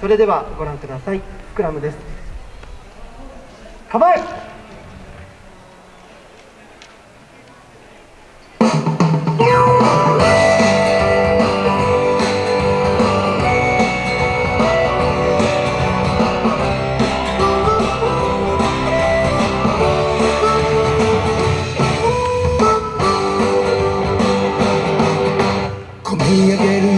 それではご覧ください。スクラムです。構え込み上げる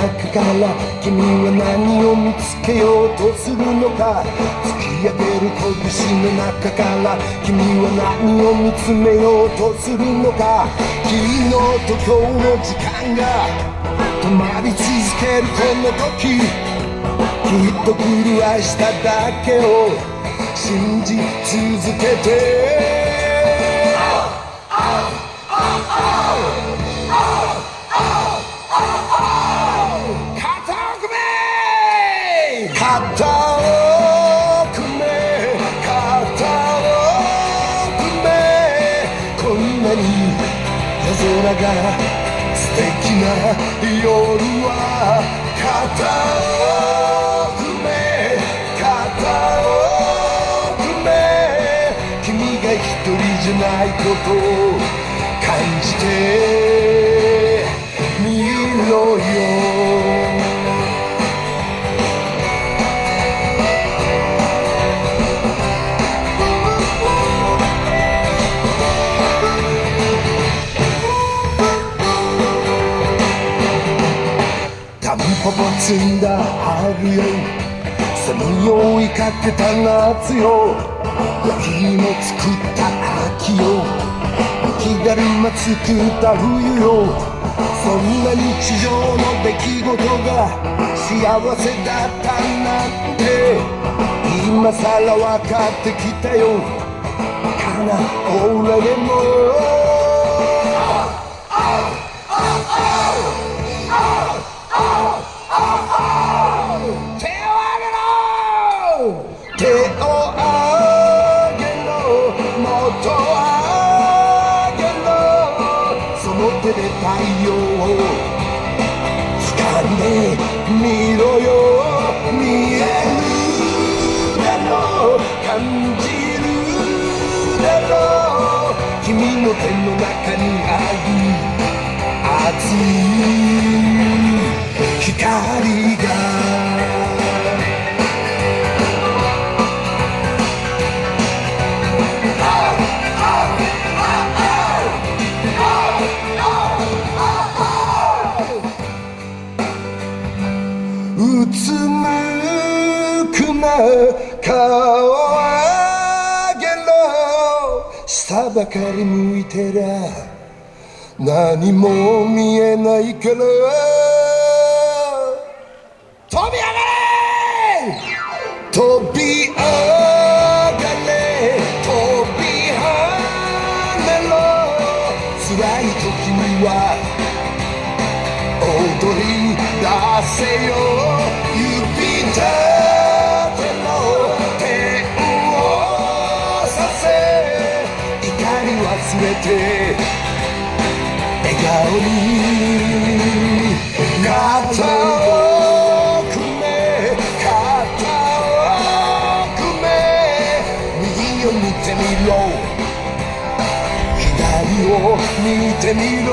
中から君は何を見つけようとするのか？突き上げる拳の中から君は何を見つめようとするのか？昨日と今日の時間が止まり続けるこの時きっと来る明日だけを信じ続けて。が素敵な夜は肩を組め肩を組め君が一人じゃないことを感じてタンポポ摘んだ春よセミを追いかけた夏よ。焼き芋作った秋よ。雪だるま作った冬よ。そんな日常の出来事が幸せだったなんて。今さら分かってきたよ。かな俺でも。手を挙げろもっと上げろその手で太陽を掴んでみろよ見えるだろう。感じるだろう。君の手の中にある熱い光。うつむくな顔を上げろ下ばかり向いてら何も見えないから。飛び上がれ！飛び上がれ！飛び跳ねろ！辛い時には踊り出せよ指立ての天をさせ怒り忘れて笑顔に肩を組め肩を組め右を見てみろ。左を見てみろ。